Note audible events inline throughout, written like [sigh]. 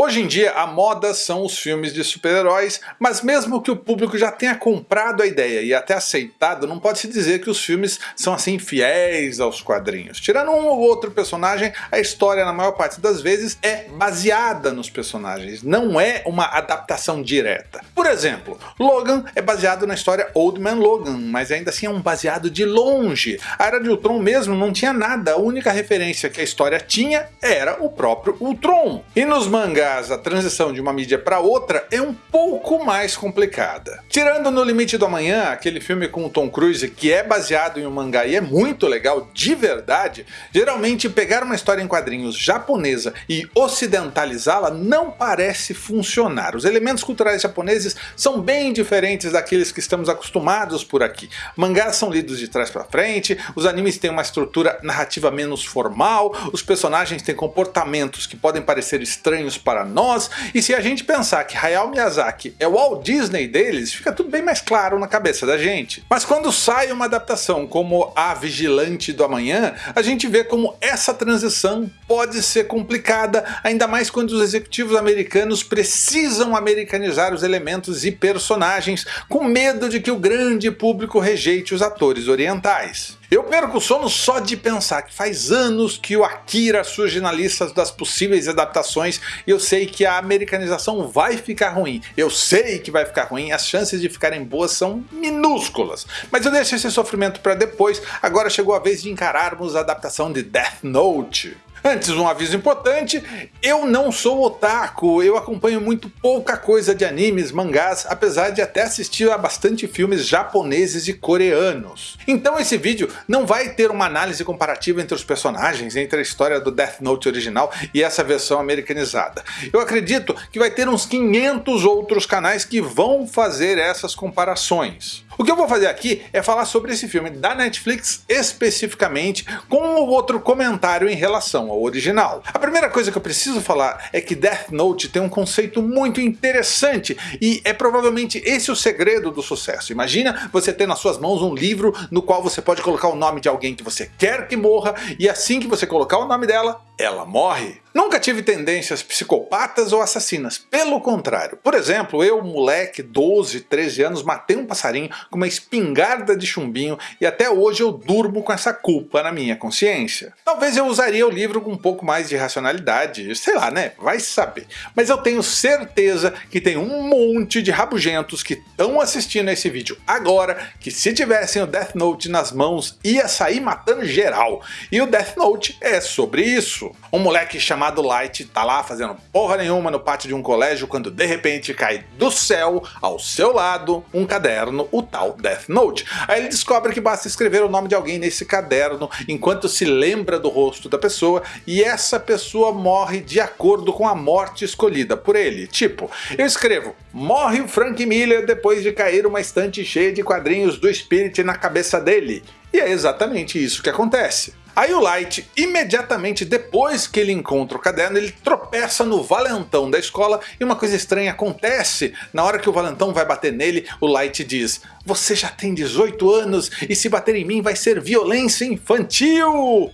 Hoje em dia a moda são os filmes de super-heróis, mas mesmo que o público já tenha comprado a ideia e até aceitado, não pode se dizer que os filmes são assim fiéis aos quadrinhos. Tirando um ou outro personagem, a história na maior parte das vezes é baseada nos personagens, não é uma adaptação direta. Por exemplo, Logan é baseado na história Old Man Logan, mas ainda assim é um baseado de longe. A Era de Ultron mesmo não tinha nada, a única referência que a história tinha era o próprio Ultron. E nos mangás mangás a transição de uma mídia para outra é um pouco mais complicada. Tirando No Limite do Amanhã, aquele filme com o Tom Cruise que é baseado em um mangá e é muito legal de verdade, geralmente pegar uma história em quadrinhos japonesa e ocidentalizá-la não parece funcionar. Os elementos culturais japoneses são bem diferentes daqueles que estamos acostumados por aqui. Mangás são lidos de trás para frente, os animes têm uma estrutura narrativa menos formal, os personagens têm comportamentos que podem parecer estranhos para para nós, e se a gente pensar que Hayao Miyazaki é o Walt Disney deles, fica tudo bem mais claro na cabeça da gente. Mas quando sai uma adaptação como A Vigilante do Amanhã, a gente vê como essa transição pode ser complicada, ainda mais quando os executivos americanos precisam americanizar os elementos e personagens, com medo de que o grande público rejeite os atores orientais. Eu perco o sono só de pensar que faz anos que o Akira surge na lista das possíveis adaptações e eu sei que a americanização vai ficar ruim. Eu sei que vai ficar ruim, as chances de ficarem boas são minúsculas. Mas eu deixo esse sofrimento para depois, agora chegou a vez de encararmos a adaptação de Death Note. Antes, um aviso importante, eu não sou otaku, eu acompanho muito pouca coisa de animes, mangás, apesar de até assistir a bastante filmes japoneses e coreanos. Então esse vídeo não vai ter uma análise comparativa entre os personagens, entre a história do Death Note original e essa versão americanizada. Eu acredito que vai ter uns 500 outros canais que vão fazer essas comparações. O que eu vou fazer aqui é falar sobre esse filme da Netflix especificamente, com um outro comentário em relação ao original. A primeira coisa que eu preciso falar é que Death Note tem um conceito muito interessante e é provavelmente esse o segredo do sucesso. Imagina você ter nas suas mãos um livro no qual você pode colocar o nome de alguém que você quer que morra e assim que você colocar o nome dela, ela morre. Nunca tive tendências psicopatas ou assassinas, pelo contrário. Por exemplo, eu, moleque, 12, 13 anos, matei um passarinho com uma espingarda de chumbinho e até hoje eu durmo com essa culpa na minha consciência. Talvez eu usaria o livro com um pouco mais de racionalidade, sei lá né, vai saber. Mas eu tenho certeza que tem um monte de rabugentos que estão assistindo esse vídeo agora, que se tivessem o Death Note nas mãos ia sair matando geral. E o Death Note é sobre isso. Um moleque chamado Light tá lá fazendo porra nenhuma no pátio de um colégio quando de repente cai do céu, ao seu lado, um caderno, o tal Death Note. Aí ele descobre que basta escrever o nome de alguém nesse caderno enquanto se lembra do rosto da pessoa e essa pessoa morre de acordo com a morte escolhida por ele. Tipo, eu escrevo, morre o Frank Miller depois de cair uma estante cheia de quadrinhos do Spirit na cabeça dele. E é exatamente isso que acontece. Aí o Light, imediatamente depois que ele encontra o caderno, ele tropeça no valentão da escola e uma coisa estranha acontece. Na hora que o valentão vai bater nele, o Light diz você já tem 18 anos e se bater em mim vai ser violência infantil!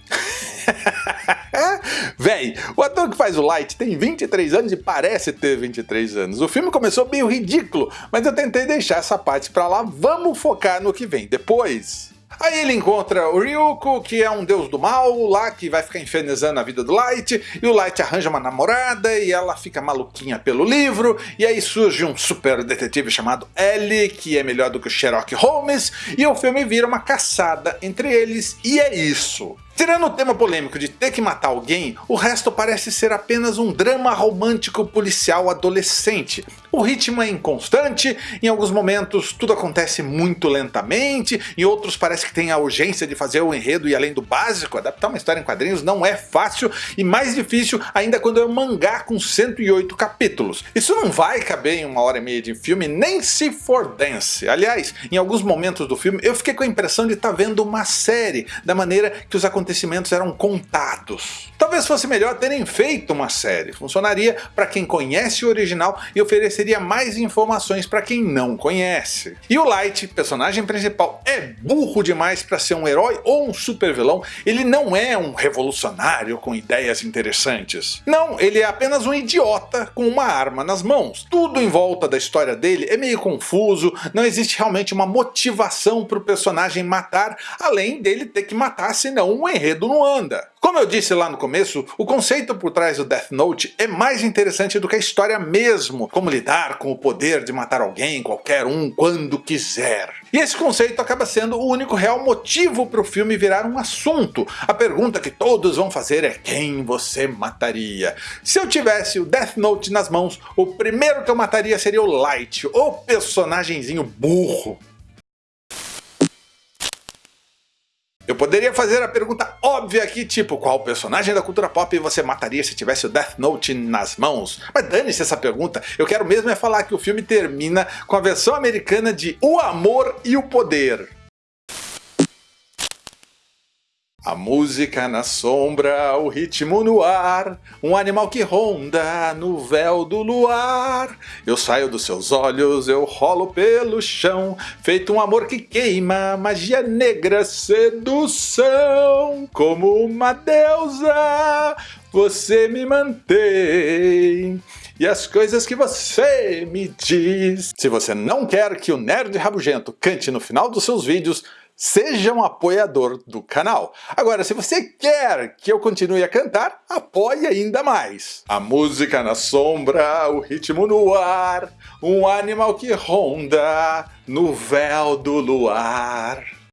[laughs] Véi, o ator que faz o Light tem 23 anos e parece ter 23 anos. O filme começou meio ridículo, mas eu tentei deixar essa parte pra lá, vamos focar no que vem depois. Aí ele encontra o Ryuko, que é um deus do mal, lá que vai ficar infernizando a vida do Light, e o Light arranja uma namorada e ela fica maluquinha pelo livro, e aí surge um super detetive chamado Ellie, que é melhor do que o Sherlock Holmes, e o filme vira uma caçada entre eles, e é isso. Tirando o tema polêmico de ter que matar alguém, o resto parece ser apenas um drama romântico policial adolescente. O ritmo é inconstante, em alguns momentos tudo acontece muito lentamente, em outros parece que tem a urgência de fazer o enredo e além do básico, adaptar uma história em quadrinhos não é fácil e mais difícil ainda quando é um mangá com 108 capítulos. Isso não vai caber em uma hora e meia de filme nem se for dance. Aliás, em alguns momentos do filme eu fiquei com a impressão de estar tá vendo uma série, da maneira que os acontecimentos acontecimentos eram contados. Talvez fosse melhor terem feito uma série, funcionaria para quem conhece o original e ofereceria mais informações para quem não conhece. E o Light, personagem principal, é burro demais para ser um herói ou um super vilão, ele não é um revolucionário com ideias interessantes. Não, ele é apenas um idiota com uma arma nas mãos. Tudo em volta da história dele é meio confuso, não existe realmente uma motivação para o personagem matar, além dele ter que matar senão o enredo não anda. Como eu disse lá no começo, o conceito por trás do Death Note é mais interessante do que a história mesmo, como lidar com o poder de matar alguém, qualquer um, quando quiser. E esse conceito acaba sendo o único real motivo para o filme virar um assunto. A pergunta que todos vão fazer é quem você mataria? Se eu tivesse o Death Note nas mãos, o primeiro que eu mataria seria o Light, o personagemzinho burro. Eu poderia fazer a pergunta óbvia aqui, tipo, qual personagem da cultura pop você mataria se tivesse o Death Note nas mãos? Mas dane-se essa pergunta, eu quero mesmo é falar que o filme termina com a versão americana de O Amor e o Poder. A música na sombra, o ritmo no ar, um animal que ronda no véu do luar. Eu saio dos seus olhos, eu rolo pelo chão, feito um amor que queima, magia negra, sedução. Como uma deusa, você me mantém. E as coisas que você me diz. Se você não quer que o Nerd Rabugento cante no final dos seus vídeos, seja um apoiador do canal. Agora, se você quer que eu continue a cantar, apoie ainda mais. A música na sombra, o ritmo no ar, um animal que ronda no véu do luar.